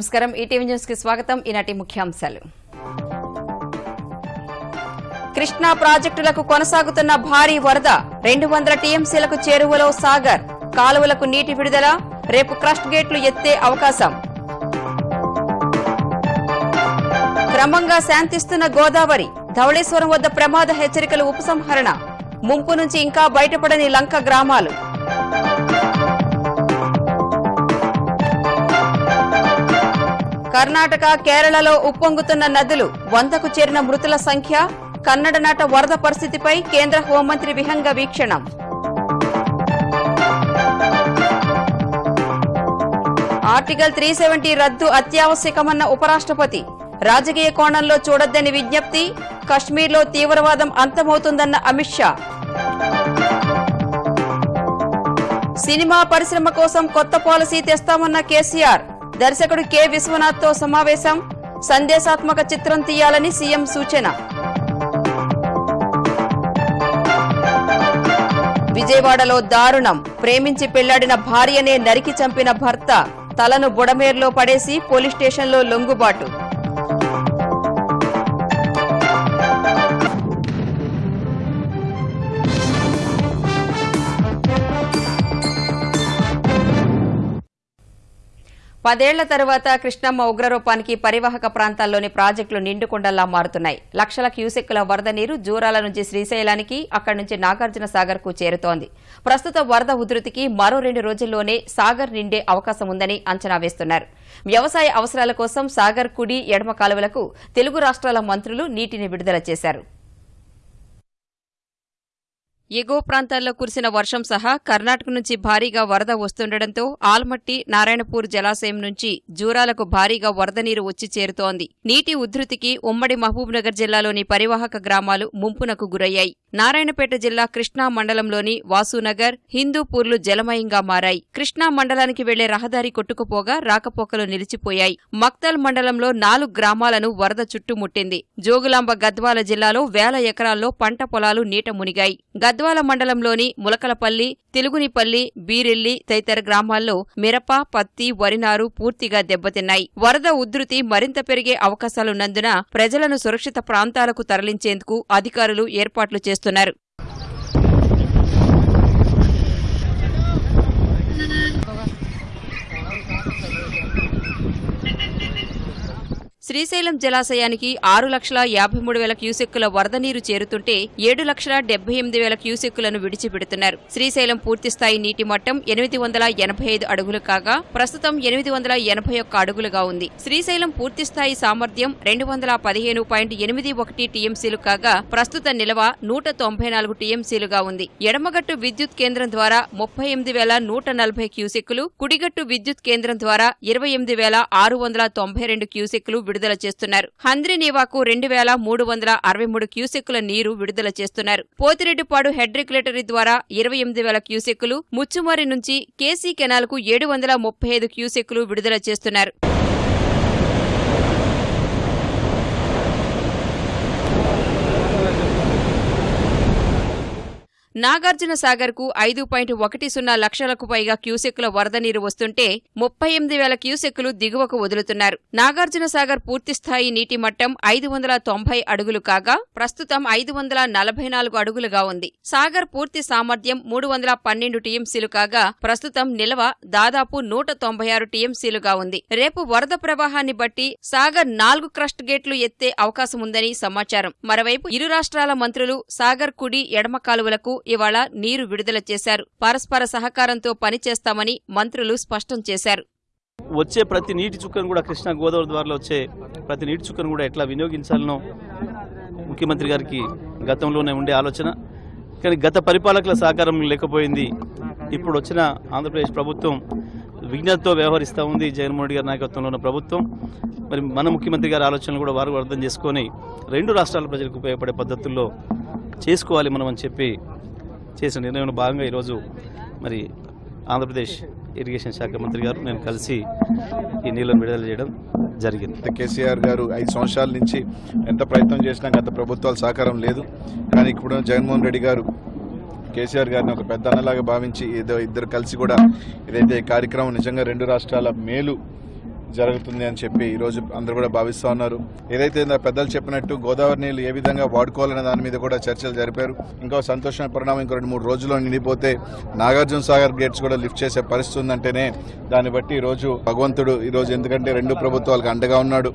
నమస్కారం. ఈటీవీ న్యూస్కి స్వాగతం. ఈనాటి ముఖ్యాంశాలు. కృష్ణా ప్రాజెక్టులకు కొనసాగుతున్న భారీ వరద రెండు వందల టీఎంసీలకు చేరువలో సాగర్. కాలువలకు నీటి విడుదల రేపు క్రస్ట్ గేట్లు ఎత్తే అవకాశం. క్రమంగా శాంతిస్తున్న గోదావరి ధవళేశ్వరం వద్ద ప్రమాద హెచ్చరికలు ఉపసంహరణ. ముంపు నుంచి ఇంకా బయటపడని లంక గ్రామాలు. కర్ణాటక కేరళలో ఉప్పొంగుతున్న నదులు వందకు చేరిన మృతుల సంఖ్య కన్నడ నాట వరద పరిస్థితిపై కేంద్ర హోంమంత్రి విహంగ వీక్షణం. ఆర్టికల్ త్రీ సెవెంటీ రద్దు అత్యావశ్యకమన్న ఉపరాష్ట్రపతి రాజకీయ కోణంలో చూడొద్దని విజ్ఞప్తి కశ్మీర్లో తీవ్రవాదం అంతమవుతుందన్న అమిత్ షా. సినిమా పరిశ్రమ కోసం కొత్త పాలసీ తెస్తామన్న కేసీఆర్ దర్శకుడు కె. విశ్వనాథ్తో సమావేశం. సందేశాత్మక చిత్రం తీయాలని సీఎం సూచన. విజయవాడలో దారుణం. ప్రేమించి పెళ్ళాడిన భార్యనే నరికి చంపిన భర్త తలను బుడమేర్లో పడేసి పోలీస్ స్టేషన్లో లొంగుబాటు. పదేళ్ళ తరువాత కృష్ణమ్మ ఉగ్రరూపానికి పరివాహక ప్రాంతాల్లోని ప్రాజెక్టులు నిండుకుండల్లా మారుతున్నాయి. లక్షల క్యూసెక్కుల వరద నీరు జూరాల నుంచి శ్రీశైలానికి అక్కడి నుంచి నాగార్జున సాగర్కు చేరుతోంది. ప్రస్తుత వరద ఉధృతికి మరో రెండు రోజుల్లోనే సాగర్ నిండే అవకాశం ఉందని అంచనా వేస్తున్నారు. వ్యవసాయ అవసరాల కోసం సాగర్ కుడి ఎడమ కాలువలకు తెలుగు రాష్ట్రాల మంత్రులు నీటిని విడుదల చేశారు. ఎగువ ప్రాంతాల్లో కురిసిన వర్షం సహా కర్ణాటక నుంచి భారీగా వరద వస్తుండటంతో ఆల్మట్టి నారాయణపూర్ జలాశయం నుంచి జూరాలకు భారీగా వరద నీరు వచ్చి చేరుతోంది. నీటి ఉధృతికి ఉమ్మడి మహబూబ్నగర్ జిల్లాలోని పరివాహక గ్రామాలు ముంపునకు గురయ్యాయి. నారాయణపేట జిల్లా కృష్ణా మండలంలోని వాసునగర్ హిందూపూర్లు జలమయంగా మారాయి. కృష్ణా మండలానికి వెళ్ళే రహదారి కొట్టుకుపోగా రాకపోకలు నిలిచిపోయాయి. మక్తల్ మండలంలో నాలుగు గ్రామాలను వరద చుట్టుముట్టింది జోగులాంబ గద్వాల జిల్లాలో వేల ఎకరాల్లో పంట పొలాలు నీట మునిగాయి. గద్వాల మండలంలోని ములకలపల్లి తెలుగునిపల్లి బీరెల్లి తదితర గ్రామాల్లో మిరప పత్తి వరినారు పూర్తిగా దెబ్బతిన్నాయి. వరద ఉధృతి మరింత పెరిగే అవకాశాలున్నందున ప్రజలను సురక్షిత ప్రాంతాలకు తరలించేందుకు అధికారులు ఏర్పాట్లు చేస్తున్నారు. చేస్తున్నారు. శ్రీశైలం జలాశయానికి ఆరు లక్షల యాభై మూడు వేల క్యూసెక్కుల వరద నీరు చేరుతుంటే ఏడు లక్షల డెబ్బై ఎనిమిది వేల క్యూసెక్కులను విడిచిపెడుతున్నారు. శ్రీశైలం పూర్తిస్థాయి నీటి మట్టం ఎనిమిది వందల ఎనభై ఐదు అడుగులు కాగా ప్రస్తుతం ఎనిమిది వందల ఎనభై ఒక్క అడుగులుగా ఉంది. శ్రీశైలం పూర్తిస్థాయి సామర్థ్యం రెండు వందల పదిహేను పాయింట్ ఎనిమిది ఒకటి టీఎంసీలు కాగా ప్రస్తుత నిల్వ నూట తొంభై నాలుగు టీఎంసీలుగా ఉంది. ఎడమగట్టు విద్యుత్ కేంద్రం ద్వారా ముప్పై ఎనిమిది వేల నూట నలభై క్యూసెక్కులు కుడిగట్టు విద్యుత్ కేంద్రం ద్వారా ఇరవై ఎనిమిది వేల ఆరు వందల తొంభై రెండు క్యూసెక్కులు విడుదల విడుదల చేస్తున్నారు. హంద్రినీవాకు రెండు వేల మూడు వందల అరవై మూడు క్యూసెక్కుల నీరు విడుదల చేస్తున్నారు. పోతిరెడ్డిపాడు హెడ్ రెగ్యులేటరీ ద్వారా ఇరవై ఎనిమిది వేల క్యూసెక్కులు ముచ్చుమారి నుంచి కేసీ కెనాల్కు ఏడు వందల ముప్పై ఐదు క్యూసెక్కులు విడుదల చేస్తున్నారు. నాగార్జున సాగర్కు ఐదు పాయింట్ ఒకటి సున్నా లక్షలకు పైగా క్యూసెక్కుల వరద నీరు వస్తుంటే ముప్పై ఎనిమిది వేల క్యూసెక్కులు దిగువకు వదులుతున్నారు. నాగార్జున సాగర్ పూర్తిస్థాయి నీటి మట్టం ఐదు వందల తొంభై అడుగులు కాగా ప్రస్తుతం ఐదు వందల నలభై నాలుగు అడుగులుగా ఉంది. సాగర్ పూర్తి సామర్థ్యం మూడు వందల పన్నెండు టీఎంసీలు కాగా ప్రస్తుతం నిల్వ దాదాపు నూట తొంభై ఆరు టీఎంసీలుగా ఉంది. రేపు వరద ప్రవాహాన్ని బట్టి సాగర్ నాలుగు క్రస్ట్ గేట్లు ఎత్తే అవకాశం ఉందని సమాచారం. మరోవైపు ఇరు రాష్ట్రాల మంత్రులు సాగర్ కుడి ఎడమ కాలువలకు ఇవాళ నీరు విడుదల చేశారు. పరస్పర సహకారంతో పనిచేస్తామని మంత్రులు స్పష్టం చేశారు. వచ్చే ప్రతి నీటి చుక్కను కూడా కృష్ణా గోదావరి ద్వారా వచ్చే ప్రతి నీటి చుక్కను కూడా ఎట్లా వినియోగించాలనో ముఖ్యమంత్రి గారికి గతంలోనే ఉండే ఆలోచన. కానీ గత పరిపాలకుల సహకారం లేకపోయింది. ఇప్పుడు వచ్చిన ఆంధ్రప్రదేశ్ ప్రభుత్వం విజ్ఞతతో వ్యవహరిస్తూ ఉంది జగన్మోహన్ రెడ్డి గారి నాయకత్వంలో ఉన్న ప్రభుత్వం. మరి మన ముఖ్యమంత్రి గారి ఆలోచనలు కూడా వారు అర్థం చేసుకొని రెండు రాష్ట్రాల ప్రజలకు ఉపయోగపడే పద్ధతుల్లో చేసుకోవాలి మనం అని చెప్పి చేసిన నిర్ణయంలో భాగంగా ఈరోజు మరి ఆంధ్రప్రదేశ్ ఇరిగేషన్ శాఖ మంత్రి గారు నేను కలిసి ఈ నీళ్ళను విడుదల చేయడం జరిగింది. కేసీఆర్ గారు ఐదు సంవత్సరాల నుంచి ఎంత ప్రయత్నం చేసినా గత ప్రభుత్వాల సహకారం లేదు. కానీ ఇప్పుడు జగన్మోహన్ రెడ్డి గారు కేసీఆర్ గారిని ఒక పెద్ద అన్నలాగా భావించి ఏదో ఇద్దరు కలిసి కూడా ఏదైతే కార్యక్రమం నిజంగా రెండు రాష్ట్రాల మేలు జరుగుతుంది అని చెప్పి ఈరోజు అందరూ కూడా భావిస్తూ ఉన్నారు. ఏదైతే పెద్దలు చెప్పినట్టు గోదావరి నీళ్ళు ఏ విధంగా వాడుకోవాలనే దాని మీద కూడా చర్చలు జరిపారు. ఇంకో సంతోషమైన పరిణామం ఇంకో రెండు మూడు రోజుల్లో నిండిపోతే నాగార్జున సాగర్ గేట్స్ కూడా లిఫ్ట్ చేసే పరిస్థితి ఉందంటేనే దాన్ని బట్టి ఈరోజు రోజు భగవంతుడు ఈరోజు ఎందుకంటే రెండు ప్రభుత్వాలకు అండగా ఉన్నాడు.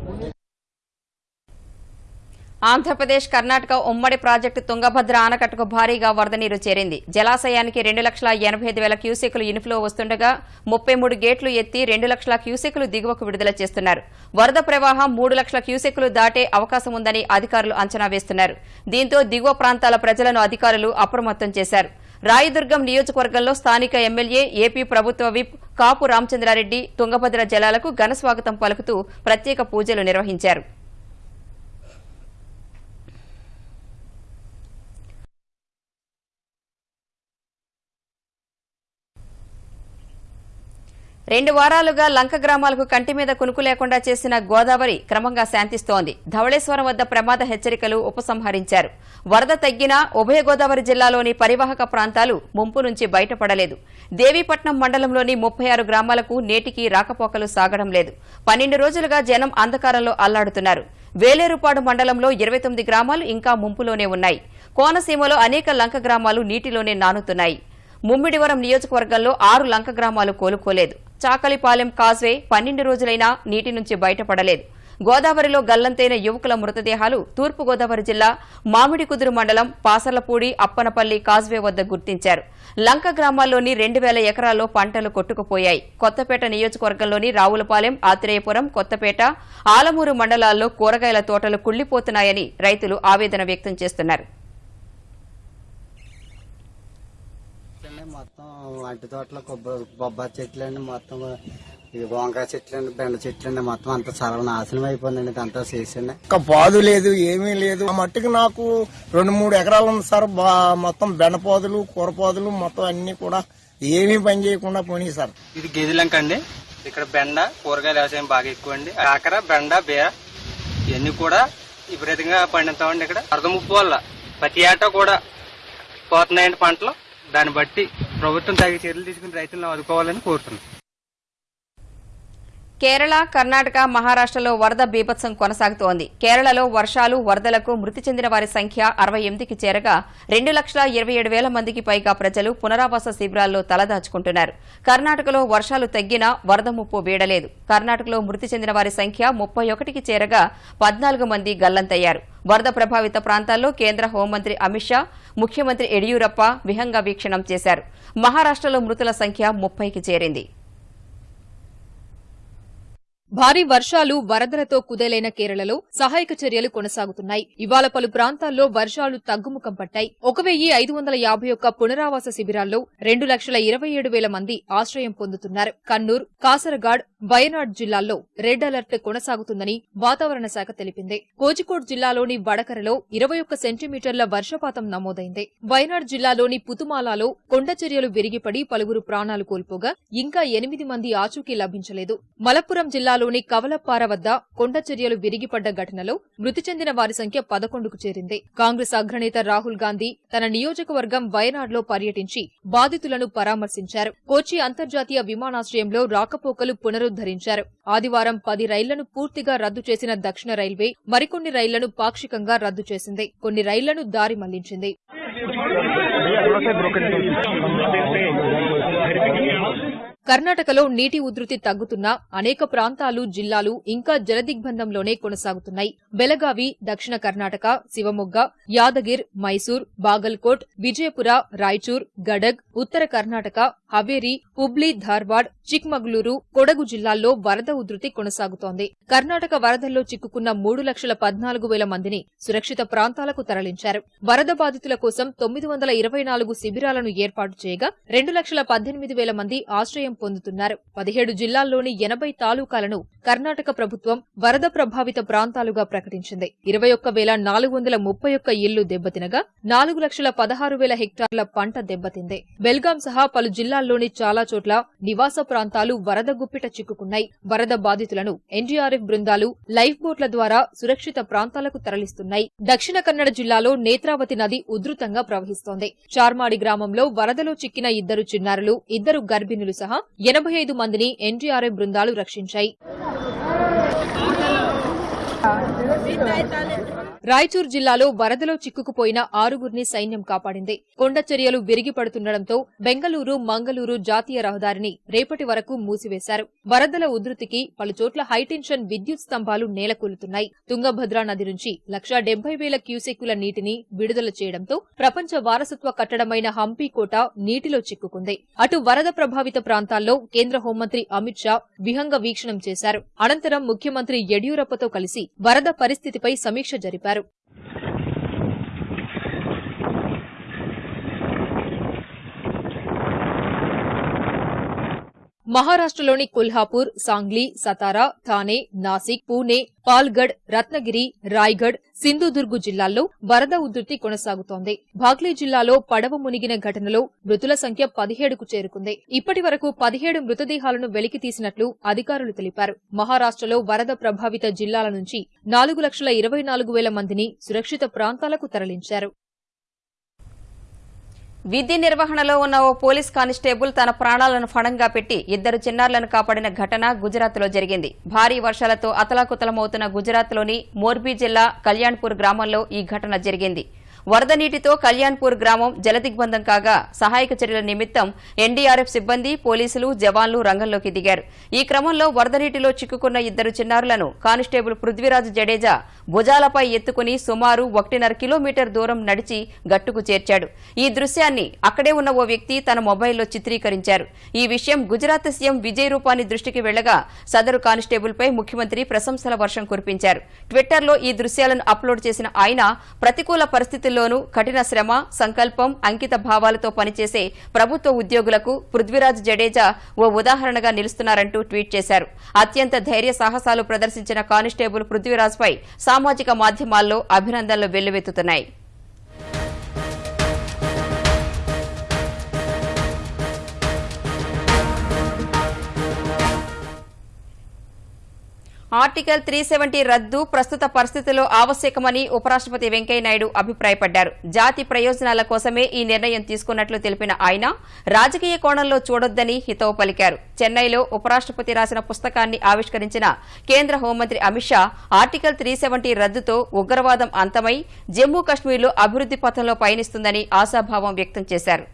ఆంధ్రప్రదేశ్ కర్ణాటక ఉమ్మడి ప్రాజెక్టు తుంగభద్ర ఆనకట్టకు భారీగా వరద నీరు చేరింది. జలాశయానికి రెండు లక్షల ఎనభై ఐదు వేల క్యూసెక్లు ఇన్ఫ్లో వస్తుండగా ముప్పై మూడు గేట్లు ఎత్తి రెండు లక్షల క్యూసెక్లు దిగువకు విడుదల చేస్తున్నారు. వరద ప్రవాహం మూడు లక్షల క్యూసెక్లు దాటే అవకాశం ఉందని అధికారులు అంచనా వేస్తున్నారు. దీంతో దిగువ ప్రాంతాల ప్రజలను అధికారులు అప్రమత్తం చేశారు. రాయదుర్గం నియోజకవర్గంలో స్థానిక ఎమ్మెల్యే ఏపీ ప్రభుత్వ విప్ కాపు రామచంద్రారెడ్డి తుంగభద్ర జలాలకు ఘనస్వాగతం పలుకుతూ ప్రత్యేక పూజలు నిర్వహించారు. రెండు వారాలుగా లంక గ్రామాలకు కంటి మీద కునుకు లేకుండా చేసిన గోదావరి క్రమంగా శాంతిస్తోంది. ధవళేశ్వరం వద్ద ప్రమాద హెచ్చరికలు ఉపసంహరించారు. వరద తగ్గినా ఉభయ గోదావరి జిల్లాలోని పరివాహక ప్రాంతాలు ముంపు నుంచి బయటపడలేదు. దేవీపట్నం మండలంలోని ముప్పై ఆరు గ్రామాలకు నేటికి రాకపోకలు సాగడం లేదు. పన్నెండు రోజులుగా జనం అంధకారంలో అల్లాడుతున్నారు. వేలేరుపాడు మండలంలో ఇరవై తొమ్మిది గ్రామాలు ఇంకా ముంపులోనే ఉన్నాయి. కోనసీమలో అనేక లంక గ్రామాలు నీటిలోనే నానుతున్నాయి. ముమ్మిడివరం నియోజకవర్గంలో ఆరు లంక గ్రామాలు కోలుకోలేదు. చాకలిపాలెం కాజ్వే పన్నెండు రోజులైనా నీటి నుంచి బయటపడలేదు. గోదావరిలో గల్లంతైన యువకుల మృతదేహాలు తూర్పుగోదావరి జిల్లా మామిడికుదురు మండలం పాసర్లపూడి అప్పనపల్లి కాజ్వే వద్ద గుర్తించారు. లంక గ్రామాల్లోని రెండు వేల ఎకరాల్లో పంటలు కొట్టుకుపోయాయి. కొత్తపేట నియోజకవర్గంలోని రావులపాలెం ఆత్రేయపురం కొత్తపేట ఆలమూరు మండలాల్లో కూరగాయల తోటలు కుళ్ళిపోతున్నాయని రైతులు ఆవేదన వ్యక్తం చేస్తున్నారు అండి వంటి తోటలో కొబ్బరి బొబ్బాయి చెట్లు అండి మొత్తం ఇది వంకాయ చెట్లు అండి బెండ చెట్లు అండి మొత్తం అంతా చాలా నాశనం అయిపోయిందండి ఇదంతా చేసండి ఒక పాదు లేదు ఏమీ లేదు. ఆ మట్టికి నాకు రెండు మూడు ఎకరాలు ఉంది సార్. బా- మొత్తం బెండపోదులు కూరపోదులు మొత్తం అన్ని కూడా ఏమీ పని చేయకుండా పోనీ సార్. ఇది గేదెలంక అండి. ఇక్కడ బెండ కూరగాయల వ్యవసాయం బాగా ఎక్కువ అండి కాకర బెండ బీర ఇవన్నీ కూడా విపరీతంగా పండిస్తామండి ఇక్కడ. వరద ముప్పు వల్ల ప్రతి ఏటా కూడా పోతున్నాయండి పంటలు. దాన్ని బట్టి ప్రభుత్వం తగిన చర్యలు తీసుకుని రైతులను ఆదుకోవాలని కోరుతున్నాం. కేరళ కర్ణాటక మహారాష్టలో వరద బీభత్సం కొనసాగుతోంది. కేరళలో వర్షాలు వరదలకు మృతి చెందిన వారి సంఖ్య అరవై ఎనిమిదికి చేరగా రెండు లక్షల ఇరవై ఏడు వేల మందికి పైగా ప్రజలు పునరావాస శిబిరాల్లో తలదాచుకుంటున్నారు. కర్ణాటకలో వర్షాలు తగ్గినా వరద ముప్పు వీడలేదు. కర్ణాటకలో మృతి చెందిన వారి సంఖ్య ముప్పై ఒకటికి చేరగా పద్నాలుగు మంది గల్లంతయ్యారు. వరద ప్రభావిత ప్రాంతాల్లో కేంద్ర హోంమంత్రి అమిత్ షా ముఖ్యమంత్రి యడియూరప్ప విహంగ వీక్షణం చేశారు. మహారాష్టలో మృతుల సంఖ్య ముప్పైకి చేరింది. భారీ వర్షాలు వరదలతో కుదేలైన కేరళలో సహాయక చర్యలు కొనసాగుతున్నాయి. ఇవాళ పలు ప్రాంతాల్లో వర్షాలు తగ్గుముఖం పట్టాయి. ఒక వెయ్యి ఐదు వందల యాభై ఒక్క పునరావాస శిబిరాల్లో రెండు లక్షల ఇరవై ఏడు వేల మంది ఆశ్రయం పొందుతున్నారు. కన్నూర్ కాసరగాడ్ వయనాడ్ జిల్లాల్లో రెడ్ అలర్ట్ కొనసాగుతుందని వాతావరణ శాఖ తెలిపింది. కోజికోడ్ జిల్లాలోని వడకరలో ఇరవై ఒక్క సెంటీమీటర్ల వర్షపాతం నమోదైంది. వయనాడ్ జిల్లాలోని పుతుమాలాలో కొండ చర్యలు విరిగిపడి పలువురు ప్రాణాలు కోల్పోగా ఇంకా ఎనిమిది మంది ఆచూకీ లభించలేదు. మలప్పురం జిల్లాలోని కవలపార వద్ద కొండ చర్యలు విరిగిపడ్డ ఘటనలో మృతి చెందిన వారి సంఖ్య పదకొండుకు చేరింది. కాంగ్రెస్ అగ్రనేత రాహుల్ గాంధీ తన నియోజకవర్గం వయనాడ్లో పర్యటించి బాధితులను పరామర్శించారు. కోచి అంతర్జాతీయ విమానాశ్రయంలో రాకపోకలు పునరుద్దరించారు ఆదివారం పది రైళ్ళను పూర్తిగా రద్దు చేసిన దక్షిణ రైల్వే మరికొన్ని రైళ్ళను పాక్షికంగా రద్దు చేసింది. కొన్ని రైళ్ళను దారి మళ్ళించింది. కర్ణాటకలో నీటి ఉధృతి తగ్గుతున్నా అనేక ప్రాంతాలు జిల్లాలు ఇంకా జలదిగ్బంధంలోనే కొనసాగుతున్నాయి. బెలగావి దక్షిణ కర్ణాటక శివమొగ్గ యాదగిర్ మైసూర్ బాగల్కోట్ విజయపుర రాయచూర్ గడగ్ ఉత్తర కర్ణాటక హవేరి హుబ్లీ ధార్వాడ్ చిక్మగళూరు కొడగు జిల్లాల్లో వరద ఉధృతి కొనసాగుతోంది. కర్ణాటక వరదల్లో చిక్కుకున్న మూడు లక్షల పద్నాలుగు వేల మందిని సురక్షిత ప్రాంతాలకు తరలించారు. వరద బాధితుల కోసం తొమ్మిది వందల ఇరవై నాలుగు శిబిరాలను ఏర్పాటు చేయగా రెండు లక్షల పద్దెనిమిది వేల మంది ఆశ్రయం పొందుతున్నారు. పదిహేడు జిల్లాల్లోని ఎనభై తాలూకాలను కర్ణాటక ప్రభుత్వం వరద ప్రభావిత ప్రాంతాలుగా ప్రకటించింది. ఇరవై ఒక్క వేల నాలుగు వందల ముప్పై ఒక్క ఇళ్ళు దెబ్బతినగా నాలుగు లక్షల పదహారు వేల హెక్టార్ల పంట దెబ్బతింది. బెల్గాం సహా పలు జిల్లాల్లోని చాలా చోట్ల నివాస ప్రాంతాలు వరద గుప్పిట చిక్కుకున్నాయి. వరద బాధితులను ఎన్డీఆర్ఎఫ్ బృందాలు లైఫ్ బోట్ల ద్వారా సురక్షిత ప్రాంతాలకు తరలిస్తున్నాయి. దక్షిణ కన్నడ జిల్లాలో నేత్రావతి నది ఉధృతంగా ప్రవహిస్తోంది. చార్మాడి గ్రామంలో వరదలో చిక్కిన ఇద్దరు చిన్నారులు ఇద్దరు గర్భిణులు సహా ఎనభై ఐదు మందిని ఎన్డీఆర్ఎఫ్ బృందాలు రక్షించాయి. రాయచూర్ జిల్లాలో వరదలో చిక్కుకుపోయిన ఆరుగురిని సైన్యం కాపాడింది. కొండ చర్యలు విరిగిపడుతుండటంతో బెంగళూరు మంగళూరు జాతీయ రహదారిని రేపటి వరకు మూసివేశారు. వరదల ఉధృతికి పలుచోట్ల హైటెన్షన్ విద్యుత్ స్తంభాలు నేలకూలుతున్నాయి తుంగభద్ర నది నుంచి లక్షా డెబ్బై వేల క్యూసెక్కుల నీటిని విడుదల చేయడంతో ప్రపంచ వారసత్వ కట్టడమైన హంపీ కోట నీటిలో చిక్కుకుంది. అటు వరద ప్రభావిత ప్రాంతాల్లో కేంద్ర హోంమంత్రి అమిత్ షా విహంగ వీక్షణం చేశారు. అనంతరం ముఖ్యమంత్రి యడియూరప్పతో కలిసి వరద పరిస్థితిపై సమీక్ష జరిపారు. about it. మహారాష్ట్రలోని కొల్హాపూర్ సాంగ్లీ సతారా థానే నాసిక్ పూణే పాల్గఢ్ రత్నగిరి రాయ్గఢ్ సింధుదుర్గు జిల్లాల్లో వరద ఉధృతి కొనసాగుతోంది. భాగ్లీ జిల్లాలో పడవ మునిగిన ఘటనలో మృతుల సంఖ్య పదిహేడుకు చేరుకుంది. ఇప్పటి వరకు పదిహేడు మృతదేహాలను వెలికి తీసినట్లు అధికారులు తెలిపారు. మహారాష్ట్రలో వరద ప్రభావిత జిల్లాల నుంచి నాలుగు లక్షల ఇరవై నాలుగు వేల మందిని సురక్షిత ప్రాంతాలకు తరలించారు. విధి నిర్వహణలో ఉన్న ఓ పోలీస్ కానిస్టేబుల్ తన ప్రాణాలను ఫణంగా పెట్టి ఇద్దరు చిన్నారులను కాపాడిన ఘటన గుజరాత్లో జరిగింది. భారీ వర్షాలతో అతలాకుతలమవుతున్న గుజరాత్లోని మోర్బీ జిల్లా కళ్యాణ్పూర్ గ్రామంలో ఈ ఘటన జరిగింది. వరద నీటితో కళ్యాణ్పూర్ గ్రామం జలదిగ్బంధం కాగా సహాయక చర్యల నిమిత్తం ఎన్డీఆర్ఎఫ్ సిబ్బంది పోలీసులు జవాన్లు రంగంలోకి దిగారు. ఈ క్రమంలో వరద నీటిలో చిక్కుకున్న ఇద్దరు చిన్నారులను కానిస్టేబుల్ పృథ్వీరాజ్ జడేజా భుజాలపై ఎత్తుకుని సుమారు ఒకటిన్నర కిలోమీటర్ దూరం నడిచి గట్టుకు చేర్చాడు. ఈ దృశ్యాన్ని అక్కడే ఉన్న ఓ వ్యక్తి తన మొబైల్లో చిత్రీకరించారు. ఈ విషయం గుజరాత్ సీఎం విజయ్ రూపాని దృష్టికి వెళ్ళగా సదరు కానిస్టేబుల్పై ముఖ్యమంత్రి ప్రశంసల వర్షం కురిపించారు. ట్విట్టర్లో ఈ దృశ్యాలను అప్లోడ్ చేసిన ఆయన ప్రతికూల పరిస్థితుల్లోనూ కఠిన శ్రమ సంకల్పం అంకిత భావాలతో పనిచేసే ప్రభుత్వ ఉద్యోగులకు పృథ్వీరాజ్ జడేజా ఓ ఉదాహరణగా నిలుస్తున్నారంటూ ట్వీట్ చేశారు. అత్యంత ధైర్య సాహసాలు ప్రదర్శించిన కానిస్టేబుల్ పృథ్వీరాజ్పై సామాజిక మాధ్యమాల్లో అభినందనలు వెల్లువెత్తుతున్నాయి. ఆర్టికల్ త్రీ సెవెంటీ రద్దు ప్రస్తుత పరిస్థితుల్లో ఆవశ్యకమని ఉపరాష్ట్రపతి వెంకయ్యనాయుడు అభిప్రాయపడ్డారు. జాతి ప్రయోజనాల కోసమే ఈ నిర్ణయం తీసుకున్నట్లు తెలిపిన ఆయన రాజకీయ కోణంలో చూడొద్దని హితవు పలికారు. చెన్నైలో ఉపరాష్ట్రపతి రాసిన పుస్తకాన్ని ఆవిష్కరించిన కేంద్ర హోంమంత్రి Amit Shah article three seventy రద్దుతో ఉగ్రవాదం అంతమై జమ్మూ కశ్మీర్లో అభివృద్ది పథంలో పయనిస్తుందని ఆశాభావం వ్యక్తం చేశారు.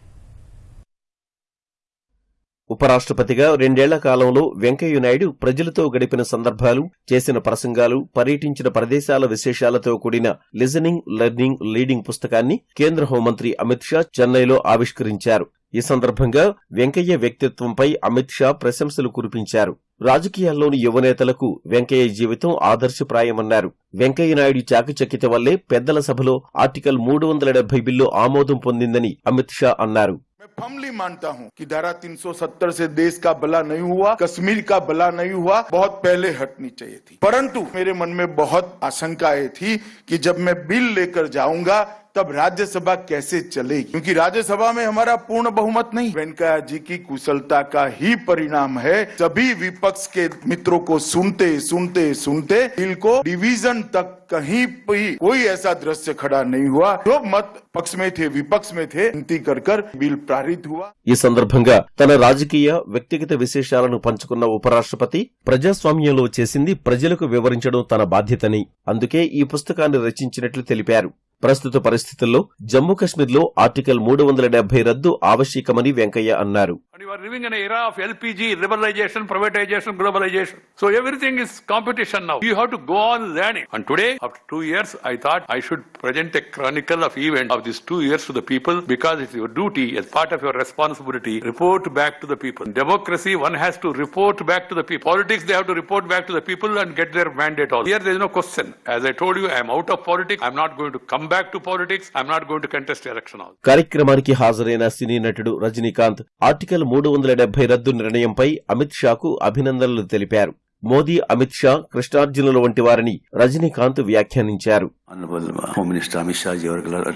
ఉపరాష్ట్రపతిగా రెండేళ్ళ కాలంలో వెంకయ్యనాయుడు ప్రజలతో గడిపిన సందర్భాలు చేసిన ప్రసంగాలు పర్యటించిన ప్రదేశాల విశేషాలతో కూడిన లిజనింగ్ లెర్నింగ్ లీడింగ్ పుస్తకాన్ని కేంద్ర హోంమంత్రి అమిత్ షా చెన్నైలో ఆవిష్కరించారు. ఈ సందర్భంగా వెంకయ్య వ్యక్తిత్వంపై అమిత్ షా ప్రశంసలు కురిపించారు. రాజకీయాల్లోని యువనేతలకు వెంకయ్య జీవితం ఆదర్శప్రాయమన్నారు. వెంకయ్యనాయుడు చాకచక్యత వల్లే పెద్దల సభలో ఆర్టికల్ మూడు వందల డెబ్బై బిల్లు ఆమోదం పొందిందని అమిత్ షా అన్నారు. मैं फमली मानता हूँ कि धारा 370 से देश का भला नहीं हुआ, कश्मीर का भला नहीं हुआ, बहुत पहले हटनी चाहिए थी। परंतु मेरे मन में बहुत आशंकाएँ थी कि जब मैं बिल लेकर जाऊँगा, तब राज्यसभा कैसे चलेगी? क्योंकि राज्यसभा में हमारा पूर्ण बहुमत नहीं। वेंकैया जी की कुशलता का ही परिणाम है। सभी विपक्ष के मित्रों को सुनते सुनते सुनते बिल को डिवीज़न तक कहीं भी कोई ऐसा दृश्य खड़ा नहीं हुआ जो मत पक्ष में थे विपक्ष में थे विनती कर कर बिल पारित हुआ ఈ సందర్భంగా తన రాజకీయ వ్యక్తిగత విశేషాలను పంచుకున్న ఉపరాష్ట్రపతి ప్రజాస్వామ్యంలో చేసింది ప్రజలకు వివరించడం తన బాధ్యతని అందుకే ఈ పుస్తకాన్ని రచించినట్లు తెలిపారు ప్రస్తుత పరిస్థితుల్లో జమ్మూ కశ్మీర్లో ఆర్టికల్ మూడు వందల డెబ్బై రద్దు ఆవశ్యకమని వెంకయ్య అన్నారు And you are living in an era of LPG, liberalization, privatization, globalization. So everything is competition now. You have to go on learning. And today, after two years, I thought I should present a chronicle of event of these two years to the people because it's your duty as part of your responsibility. Report back to the people. In democracy, one has to report back to the people. Politics, they have to report back to the people and get their mandate also. Here, there is no question. As I told you, I am out of politics. I'm not going to come back to politics. I'm not going to contest election also. కార్యక్రమానికి హాజరైన సినీ నటుడు Rajinikanth article మూడు వందల డెబ్బై రద్దు నిర్ణయంపై అమిత్ షాకు అభినందనలు తెలిపారు మోదీ అమిత్ షా కృష్ణార్జునుల వంటి వారిని రజనీకాంత్ వ్యాఖ్యానించారు Honorable uh, Home Minister Amit Shah ji,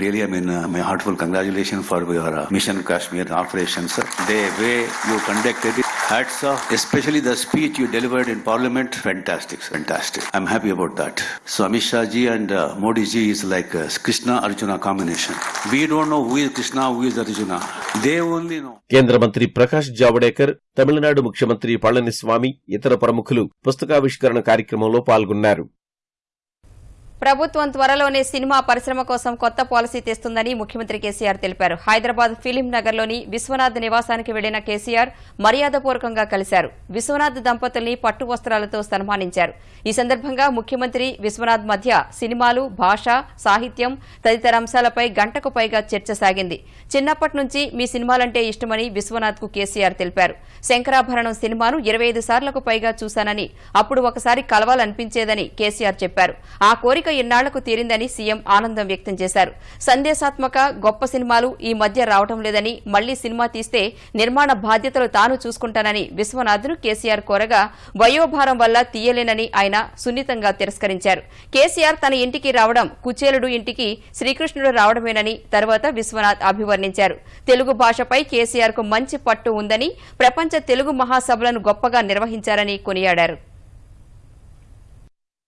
really, I mean, uh, my heartful congratulations for your uh, mission Kashmir operations. The way you conducted it Hats off, especially the speech you delivered in Parliament. Fantastic, fantastic. I'm happy about that. So Amit Shah ji and uh, Modi ji is like a Krishna Arjuna combination. We don't know who is Krishna, who is Arjuna. They only know. కేంద్ర మంత్రి ప్రకాష్ జావడేకర్ తమిళనాడు ముఖ్యమంత్రి పళనిస్వామి ఇతర ప్రముఖులు పుస్తకావిష్కరణ కార్యక్రమంలో పాల్గొన్నారు. ప్రభుత్వం త్వరలోనే సినిమా పరిశ్రమ కోసం కొత్త పాలసీ తెస్తుందని ముఖ్యమంత్రి కేసీఆర్ తెలిపారు. హైదరాబాద్ ఫిలిం నగర్లోని విశ్వనాథ్ నివాసానికి వెళ్ళిన కేసీఆర్ మర్యాదపూర్వకంగా కలిశారు. విశ్వనాథ్ దంపతుల్ని పట్టు వస్త్రాలతో సన్మానించారు. ఈ సందర్భంగా ముఖ్యమంత్రి విశ్వనాథ్ మధ్య సినిమాలు భాష సాహిత్యం తదితర అంశాలపై గంటకు పైగా చర్చ సాగింది. చిన్నప్పటి నుంచి మీ సినిమాలంటే ఇష్టమని విశ్వనాథ్కు కేసీఆర్ తెలిపారు. శంకరాభరణం సినిమాను ఇరవై ఐదు సార్లకు పైగా చూశానని అప్పుడు ఒకసారి కలవాలనిపించేదని కేసీఆర్ చెప్పారు. ఆ కోరిక ఇన్నాళ్ళకు తీరిందని సీఎం ఆనందం వ్యక్తం చేశారు. సందేశాత్మక గొప్ప సినిమాలు ఈ మధ్య రావటం లేదని మళ్ళీ సినిమా తీస్తే నిర్మాణ బాధ్యతలు తాను చూసుకుంటానని విశ్వనాథ్ను కేసీఆర్ కోరగా వయోభారం వల్ల తీయలేనని ఆయన సున్నితంగా తిరస్కరించారు. కేసీఆర్ తన ఇంటికి రావడం కుచేలుడు ఇంటికి శ్రీకృష్ణుడు రావడమేనని తర్వాత విశ్వనాథ్ అభివర్ణించారు. తెలుగు భాషపై కేసీఆర్కు మంచి పట్టు ఉందని ప్రపంచ తెలుగు మహాసభలను గొప్పగా నిర్వహించారని కొనియాడారు.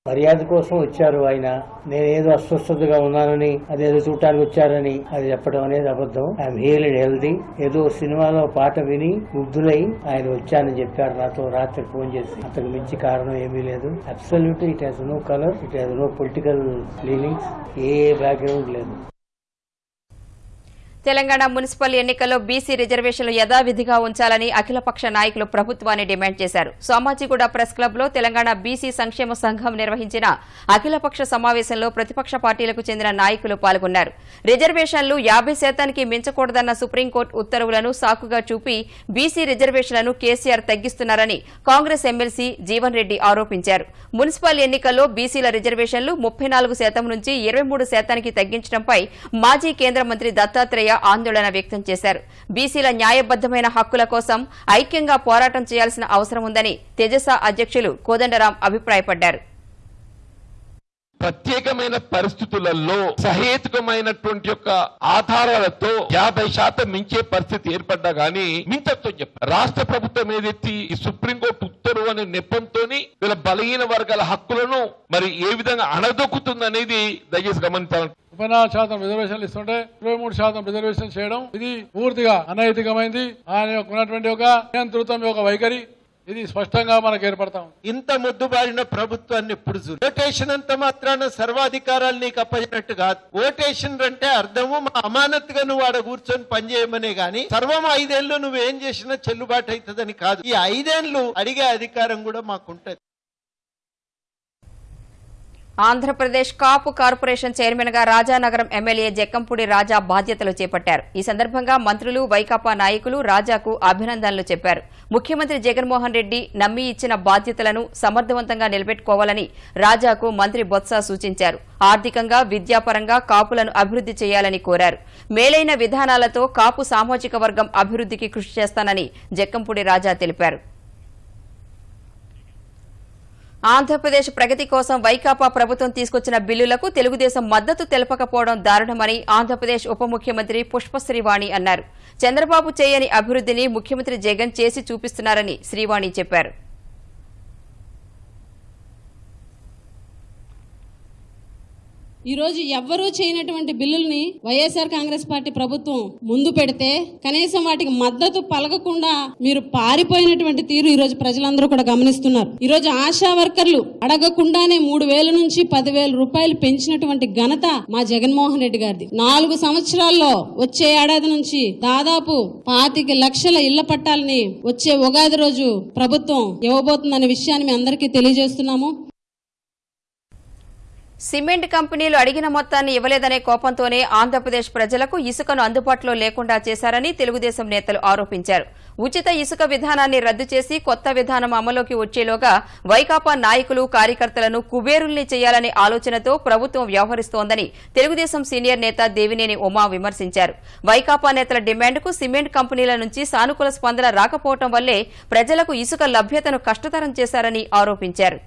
మర్యాద కోసం వచ్చారు ఆయన. నేనేదో అస్వస్థతగా ఉన్నానని అదేదో చూడటానికి వచ్చారని అది చెప్పడం అనేది అబద్ధం. ఐఎమ్ హీల్ అండ్ హెల్దీ ఏదో సినిమాలో పాట విని ముగ్ధులై ఆయన వచ్చానని చెప్పారు నాతో రాత్రి ఫోన్ చేసి. అంతకు మించి కారణం ఏమీ లేదు. Absolute it has no colour it has no political leanings A background లేదు. తెలంగాణ మున్సిపల్ ఎన్నికల్లో బీసీ రిజర్వేషన్లు యథావిధిగా ఉంచాలని అఖిలపక్ష నాయకులు ప్రభుత్వాన్ని డిమాండ్ చేశారు. సోమాజిగూడ ప్రెస్ క్లబ్లో తెలంగాణ బీసీ సంక్షేమ సంఘం నిర్వహించిన అఖిలపక్ష సమావేశంలో ప్రతిపక్ష పార్టీలకు చెందిన నాయకులు పాల్గొన్నారు. రిజర్వేషన్లు యాభై శాతానికి మించకూడదన్న సుప్రీంకోర్టు ఉత్తర్వులను సాకుగా చూపి బీసీ రిజర్వేషన్లను కేసీఆర్ తగ్గిస్తున్నారని కాంగ్రెస్ ఎమ్మెల్సీ జీవన్ రెడ్డి ఆరోపించారు. మున్సిపల్ ఎన్నికల్లో బీసీల రిజర్వేషన్లు ముప్పై నాలుగు శాతం నుంచి ఇరవై మూడు శాతానికి తగ్గించడంపై మాజీ కేంద్ర మంత్రి దత్తాత్రేయ ఆందోళన వ్యక్తం చేశారు. బీసీల న్యాయబద్దమైన హక్కుల కోసం ఐక్యంగా పోరాటం చేయాల్సిన అవసరం ఉందని తెజస అధ్యక్షులు కోదండరాం అభిప్రాయపడ్డారు. ప్రత్యేకమైన పరిస్థితులలో సహేతుకమైనటువంటి యొక్క ఆధారాలతో యాభై శాతం మించే పరిస్థితి ఏర్పడ్డా గానీ మించతో చెప్పారు. రాష్ట్ర ప్రభుత్వం ఏదైతే ఈ సుప్రీంకోర్టు ఉత్తర్వు అనే నెపంతో వీళ్ళ బలహీన వర్గాల హక్కులను మరి ఏ విధంగా అణదొక్కుతుందనేది దయచేసి గమనించాలి ముప్పై నాలుగు శాతం రిజర్వేషన్లు ఇస్తుంటే ఇరవై మూడు శాతం రిజర్వేషన్ చేయడం ఇది పూర్తిగా అనైతికమైంది. ఆయన ఉన్నటువంటి ఒక నియంతృత్వం యొక్క వైఖరి ఇది స్పష్టంగా మనకు ఏర్పడతాం ఇంత ముద్దుబారిన ప్రభుత్వాన్ని ఇప్పుడు ఓటేషన్ అంత మాత్రాన సర్వాధికారాలు నీకు అప్పగినట్టు కాదు. ఓటేషన్ అంటే అర్థము మా అమానత్గా నువ్వు ఆడ కూర్చొని పనిచేయమనే గాని సర్వం ఐదేళ్ళు నువ్వేం చేసినా చెల్లుబాటు అవుతుందని కాదు. ఈ ఐదేళ్ళు అడిగే అధికారం కూడా మాకుంటది. ఆంధ్రప్రదేశ్ కాపు కార్పొరేషన్ చైర్మన్గా రాజానగరం ఎమ్మెల్యే జక్కంపూడి రాజా బాధ్యతలు చేపట్టారు. ఈ సందర్భంగా మంత్రులు వైకాపా నాయకులు రాజాకు అభినందనలు చెప్పారు. ముఖ్యమంత్రి జగన్మోహన్ రెడ్డి నమ్మి ఇచ్చిన బాధ్యతలను సమర్థవంతంగా నిలబెట్టుకోవాలని రాజాకు మంత్రి బొత్స సూచించారు. ఆర్థికంగా విద్యాపరంగా కాపులను అభివృద్ది చేయాలని కోరారు. మేలైన విధానాలతో కాపు సామాజిక వర్గం అభివృద్దికి కృషి చేస్తానని జక్కంపూడి రాజా తెలిపారు. ఆంధ్రప్రదేశ్ ప్రగతి కోసం వైకాపా ప్రభుత్వం తీసుకొచ్చిన బిల్లులకు తెలుగుదేశం మద్దతు తెలపకపోవడం దారుణమని ఆంధ్రప్రదేశ్ ఉప ముఖ్యమంత్రి పుష్పశ్రీవాణి అన్నారు. చంద్రబాబు చేయని అభివృద్దిని ముఖ్యమంత్రి జగన్ చేసి చూపిస్తున్నారని శ్రీవాణి చెప్పారు. ఈరోజు ఎవ్వరూ చేయనటువంటి బిల్లుల్ని వైఎస్ఆర్ కాంగ్రెస్ పార్టీ ప్రభుత్వం ముందు పెడితే కనీసం వాటికి మద్దతు పలకకుండా మీరు పారిపోయినటువంటి తీరు ఈరోజు ప్రజలందరూ కూడా గమనిస్తున్నారు. ఈరోజు ఆశా వర్కర్లు అడగకుండానే మూడు వేల నుంచి పదివేల రూపాయలు పెంచినటువంటి ఘనత మా జగన్మోహన్ రెడ్డి గారిది. నాలుగు సంవత్సరాల్లో వచ్చే ఏడాది నుంచి దాదాపు పాతిక లక్షల ఇళ్ళ పట్టాలని వచ్చే ఉగాది రోజు ప్రభుత్వం ఇవ్వబోతుందనే విషయాన్ని మీ అందరికీ తెలియజేస్తున్నాము. సిమెంట్ కంపెనీలు అడిగిన మొత్తాన్ని ఇవ్వలేదనే కోపంతోనే ఆంధ్రప్రదేశ్ ప్రజలకు ఇసుకను అందుబాటులో లేకుండా చేశారని తెలుగుదేశం నేతలు ఆరోపించారు. ఉచిత ఇసుక విధానాన్ని రద్దు చేసి కొత్త విధానం అమలులోకి వచ్చేలోగా వైకాపా నాయకులు కార్యకర్తలను కుబేరుల్ని చేయాలనే ఆలోచనతో ప్రభుత్వం వ్యవహరిస్తోందని తెలుగుదేశం సీనియర్ నేత దేవినేని ఉమా విమర్శించారు. వైకాపా నేతల డిమాండ్కు సిమెంట్ కంపెనీల నుంచి సానుకూల స్పందన రాకపోవడం వల్లే ప్రజలకు ఇసుక లభ్యతను కష్టతరం చేశారని ఆరోపించారు.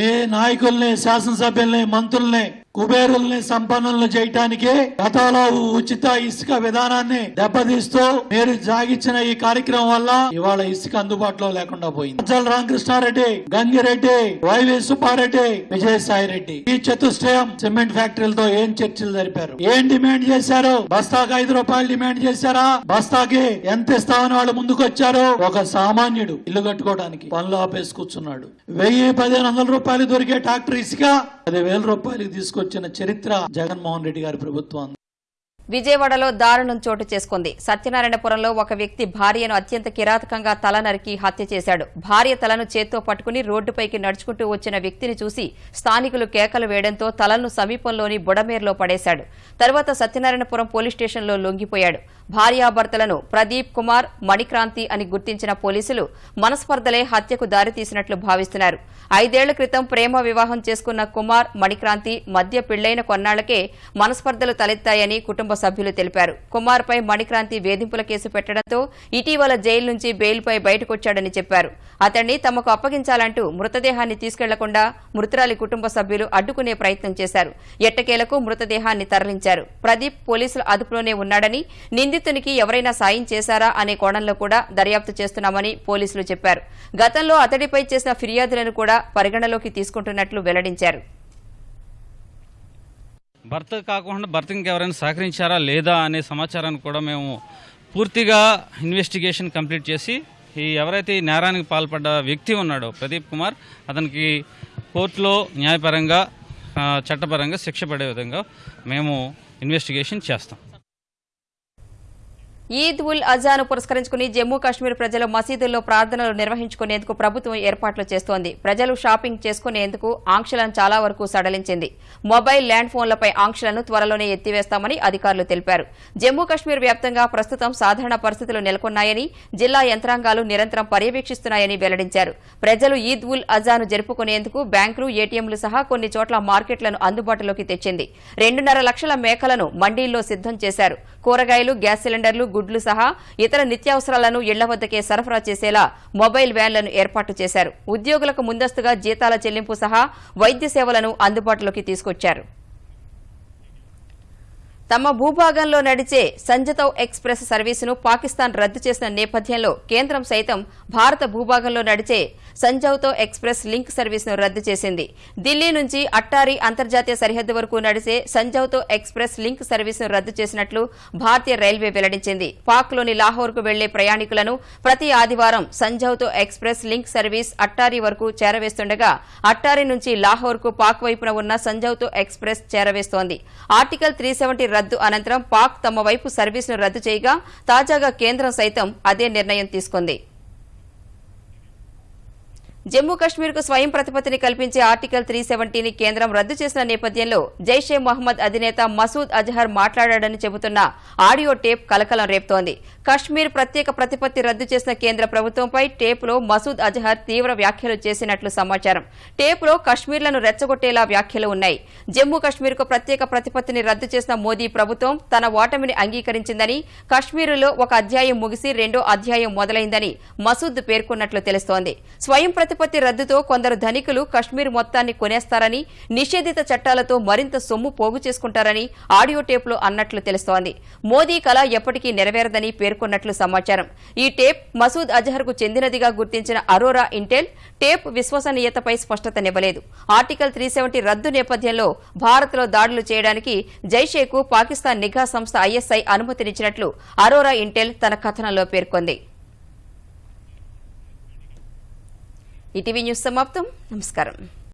ఏ నాయకుల్ని శాసనసభ్యుల్ని మంత్రుల్ని కుబేరుల్ని సంపన్నులను చేయటానికి గతంలో ఉచిత ఇసుక విధానాన్ని దెబ్బతీస్తూ మీరు జాగిచ్చిన ఈ కార్యక్రమం వల్ల ఇవాళ ఇసుక అందుబాటులో లేకుండా పోయింది. అజ్జల రామకృష్ణారెడ్డి గంగిరెడ్డి వైవి సుబ్బారెడ్డి విజయసాయి రెడ్డి ఈ చతుష్టయం సిమెంట్ ఫ్యాక్టరీలతో ఏం చర్చలు జరిపారు? ఏం డిమాండ్ చేశారు? బస్తాకి ఐదు రూపాయలు డిమాండ్ చేశారా? బస్తాకి ఎంత ఇస్తామని వాళ్ళు ముందుకు వచ్చారు ఒక సామాన్యుడు ఇల్లు కట్టుకోవడానికి పనులు ఆపేసి కూర్చున్నాడు. వెయ్యి పదిహేను వందల రూపాయలు దొరికే ట్రాక్టర్ ఇసుక పది వేల తీసుకు తీసుకొచ్చిన చరిత్ర జగన్మోహన్ రెడ్డి గారి ప్రభుత్వం. విజయవాడలో దారుణం చోటు చేసుకుంది. సత్యనారాయణపురంలో ఒక వ్యక్తి భార్యను అత్యంత కిరాతకంగా తల నరికి హత్య చేశాడు. భార్య తలను చేత్తో పట్టుకుని రోడ్డుపైకి నడుచుకుంటూ వచ్చిన వ్యక్తిని చూసి స్థానికులు కేకలు వేయడంతో తలను సమీపంలోని బుడమేర్లో పడేశాడు. తర్వాత సత్యనారాయణపురం పోలీస్ స్టేషన్లో లొంగిపోయాడు. భార్యాభర్తలను ప్రదీప్ కుమార్ మణిక్రాంతి అని గుర్తించిన పోలీసులు మనస్పర్ధలే హత్యకు దారితీసినట్లు భావిస్తున్నారు. ఐదేళ్ళ క్రితం ప్రేమ వివాహం చేసుకున్న కుమార్ మణిక్రాంతి మధ్య పెళ్ళైన కొన్నాళ్ళకే మనస్పర్ధలు తలెత్తాయని కుటుంబ సభ్యులు తెలిపారు. కుమార్పై మణిక్రాంతి వేధింపుల కేసు పెట్టడంతో ఇటీవల జైలు నుంచి బెయిల్పై బయటకొచ్చాడని చెప్పారు. అతన్ని తమకు అప్పగించాలంటూ మృతదేహాన్ని తీసుకెళ్ళకుండా మృతురాలి కుటుంబ సభ్యులు అడ్డుకునే ప్రయత్నం చేశారు. ఎట్టకేలకు మృతదేహాన్ని తరలించారు. ప్రదీప్ పోలీసుల అదుపులోనే ఉన్నాడని నిందితునికి ఎవరైనా సాయం చేశారా అనే కోణంలో కూడా దర్యాప్తు చేస్తున్నామని పోలీసులు చెప్పారు. గతంలో అతడిపై చేసిన ఫిర్యాదులను కూడా పరిగణలోకి తీసుకుంటున్నట్లు వెల్లడించారు. భర్త కాకుండా భర్త ఇంకెవరైనా సహకరించారా లేదా అనే సమాచారాన్ని కూడా మేము పూర్తిగా ఇన్వెస్టిగేషన్ కంప్లీట్ చేసి ఈ ఎవరైతే ఈ నేరానికి పాల్పడ్డ వ్యక్తి ఉన్నాడో ప్రదీప్ కుమార్ అతనికి కోర్టులో న్యాయపరంగా చట్టపరంగా శిక్ష పడే విధంగా మేము ఇన్వెస్టిగేషన్ చేస్తాం. ఈద్ ఉల్ అజాను పురస్కరించుకుని జమ్మూ కాశ్మీర్ ప్రజలు మసీదుల్లో ప్రార్థనలు నిర్వహించుకునేందుకు ప్రభుత్వం ఏర్పాట్లు చేస్తోంది. ప్రజలు షాపింగ్ చేసుకునేందుకు ఆంక్షలను చాలా వరకు సడలించింది. మొబైల్ ల్యాండ్ ఫోన్లపై ఆంక్షలను త్వరలోనే ఎత్తివేస్తామని అధికారులు తెలిపారు. జమ్మూ కాశ్మీర్ వ్యాప్తంగా ప్రస్తుతం సాధారణ పరిస్థితులు నెలకొన్నాయని జిల్లా యంత్రాంగాలు నిరంతరం పర్యవేక్షిస్తున్నాయని వెల్లడించారు. ప్రజలు ఈద్ ఉల్ అజాను జరుపుకునేందుకు బ్యాంకులు ఏటీఎంలు సహా కొన్ని చోట్ల మార్కెట్లను అందుబాటులోకి తెచ్చింది. రెండున్నర లక్షల మేకలను మండీల్లో సిద్దం చేశారు. కూరగాయలు గ్యాస్ సిలిండర్లు గుడ్లు సహా ఇతర నిత్యావసరాలను ఇళ్ళ వద్దకే సరఫరా చేసేలా మొబైల్ వ్యాన్లను ఏర్పాటు చేశారు. ఉద్యోగులకు ముందస్తుగా జీతాల చెల్లింపు సహా వైద్య సేవలను అందుబాటులోకి తీసుకొచ్చారు. తమ భూభాగంలో నడిచే సంజతౌ ఎక్స్ప్రెస్ సర్వీసును పాకిస్తాన్ రద్దు చేసిన నేపథ్యంలో కేంద్రం సైతం భారత భూభాగంలో నడిచే సంజౌతో ఎక్స్ప్రెస్ లింక్ సర్వీసును రద్దు చేసింది. ఢిల్లీ నుంచి అట్టారి అంతర్జాతీయ సరిహద్దు వరకు నడిచే సంజౌతో ఎక్స్ప్రెస్ లింక్ సర్వీసును రద్దు చేసినట్లు భారతీయ రైల్వే వెల్లడించింది. పాక్లోని లాహోర్కు వెళ్ళే ప్రయాణికులను ప్రతి ఆదివారం Samjhauta express link service Attari వరకు చేరవేస్తుండగా అట్టారి నుంచి లాహోర్కు పాక్ వైపున ఉన్న సంజౌతో ఎక్స్ప్రెస్ చేరవేస్తోంది. ఆర్టికల్ త్రీ రద్దు అనంతరం పాక్ తమ వైపు సర్వీసును రద్దు చేయగా తాజాగా కేంద్రం సైతం అదే నిర్ణయం తీసుకుంది. జమ్మూ కశ్మీర్కు స్వయం ప్రతిపత్తిని కల్పించే ఆర్టికల్ త్రీ సెవెంటీని కేంద్రం రద్దు చేసిన నేపథ్యంలో జైషే మహమ్మద్ అధినేత మసూద్ అజహర్ మాట్లాడాడని చెబుతున్న ఆడియో టేప్ కలకలం రేపుతోంది. కశ్మీర్ ప్రత్యేక ప్రతిపత్తి రద్దు చేసిన కేంద్ర ప్రభుత్వంపై టేపులో మసూద్ అజహర్ తీవ్ర వ్యాఖ్యలు చేసినట్లు సమాచారం. టేపులో కశ్మీర్లను రెచ్చగొట్టేలా వ్యాఖ్యలు ఉన్నాయి. జమ్మూ కశ్మీర్కు ప్రత్యేక ప్రతిపత్తిని రద్దు చేసిన మోదీ ప్రభుత్వం తన ఓటమిని అంగీకరించిందని కశ్మీరులో ఒక అధ్యాయం ముగిసి రెండో అధ్యాయం మొదలైందని మసూద్ పేర్కొన్నట్లు తెలుస్తోంది. స్వయం ఉత్పత్తి రద్దుతో కొందరు ధనికులు కశ్మీర్ మొత్తాన్ని కొనేస్తారని నిషేధిత చట్టాలతో మరింత సొమ్ము పోగు చేసుకుంటారని ఆడియో టేప్లో అన్నట్లు తెలుస్తోంది. మోదీ కళ ఎప్పటికీ నెరవేరదని పేర్కొన్నట్లు సమాచారం. ఈ టేప్ మసూద్ అజహర్కు చెందినదిగా గుర్తించిన అరోరా ఇంటెల్ టేప్ విశ్వసనీయతపై స్పష్టతనివ్వలేదు ఆర్టికల్ త్రీ రద్దు నేపథ్యంలో భారత్లో దాడులు చేయడానికి జైషేకు పాకిస్తాన్ నిఘా సంస్థ ఐఎస్ఐ అనుమతినిచ్చినట్లు అరోరా ఇంటెల్ తన కథనంలో పేర్కొంది. ఈటీవీ న్యూస్ సమాప్తం. నమస్కారం.